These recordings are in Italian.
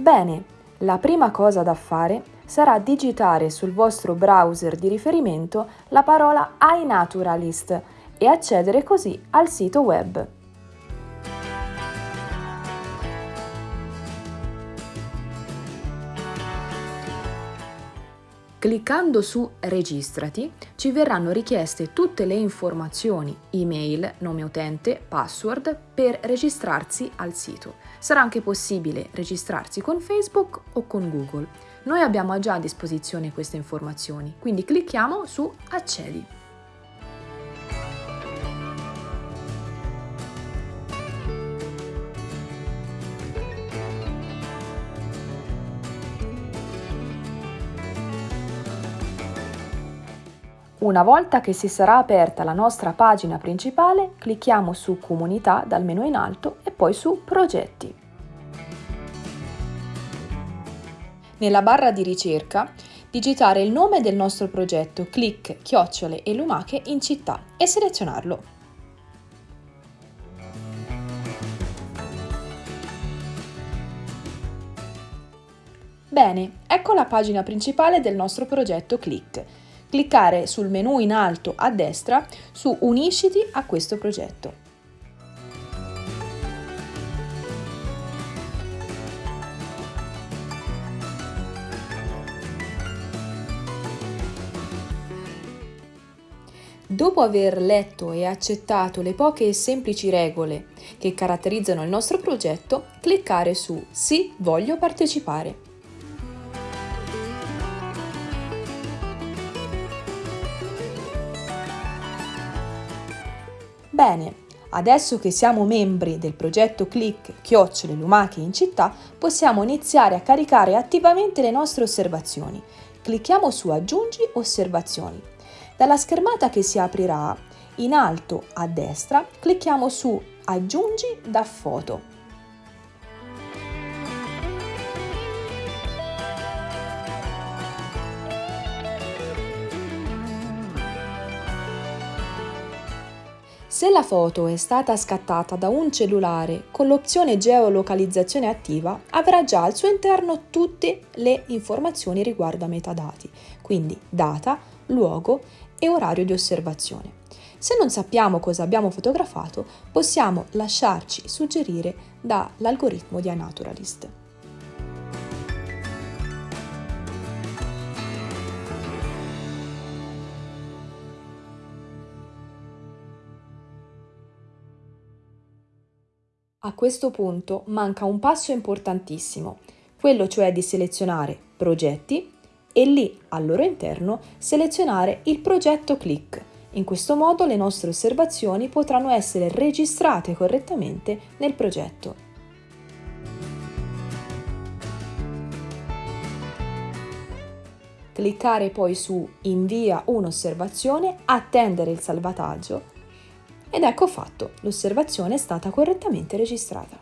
Bene, la prima cosa da fare sarà digitare sul vostro browser di riferimento la parola iNaturalist e accedere così al sito web. Cliccando su Registrati ci verranno richieste tutte le informazioni, email, nome utente, password per registrarsi al sito. Sarà anche possibile registrarsi con Facebook o con Google. Noi abbiamo già a disposizione queste informazioni, quindi clicchiamo su Accedi. Una volta che si sarà aperta la nostra pagina principale, clicchiamo su Comunità dal menu in alto e poi su Progetti. Nella barra di ricerca, digitare il nome del nostro progetto, clic, chiocciole e lumache in città e selezionarlo. Bene, ecco la pagina principale del nostro progetto Click cliccare sul menu in alto a destra su Unisciti a questo progetto. Dopo aver letto e accettato le poche e semplici regole che caratterizzano il nostro progetto, cliccare su Sì, voglio partecipare. Bene, adesso che siamo membri del progetto Click Chiocciole Lumache in città, possiamo iniziare a caricare attivamente le nostre osservazioni. Clicchiamo su Aggiungi osservazioni. Dalla schermata che si aprirà, in alto a destra, clicchiamo su Aggiungi da foto. Se la foto è stata scattata da un cellulare con l'opzione geolocalizzazione attiva, avrà già al suo interno tutte le informazioni riguardo a metadati, quindi data, luogo e orario di osservazione. Se non sappiamo cosa abbiamo fotografato, possiamo lasciarci suggerire dall'algoritmo di iNaturalist. A questo punto manca un passo importantissimo, quello cioè di selezionare progetti e lì al loro interno selezionare il progetto click. In questo modo le nostre osservazioni potranno essere registrate correttamente nel progetto. Cliccare poi su Invia un'osservazione, attendere il salvataggio ed ecco fatto, l'osservazione è stata correttamente registrata.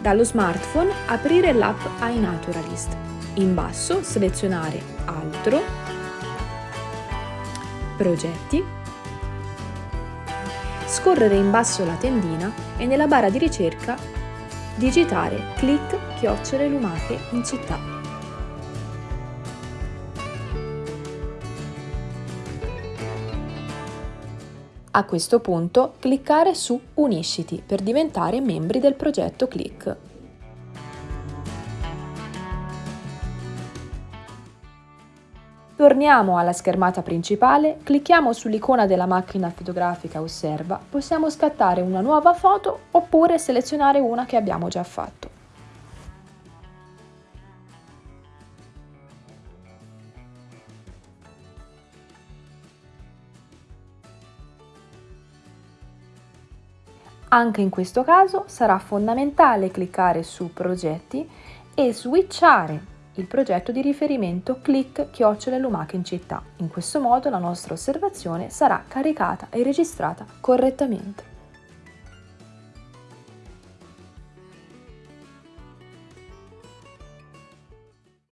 Dallo smartphone aprire l'app iNaturalist. In basso selezionare Altro, Progetti scorrere in basso la tendina e nella barra di ricerca digitare clic chiocciole lumache in città. A questo punto cliccare su Unisciti per diventare membri del progetto Click. Torniamo alla schermata principale, clicchiamo sull'icona della macchina fotografica Osserva, possiamo scattare una nuova foto oppure selezionare una che abbiamo già fatto. Anche in questo caso sarà fondamentale cliccare su Progetti e switchare il progetto di riferimento clic chiocciole lumache in città. In questo modo la nostra osservazione sarà caricata e registrata correttamente.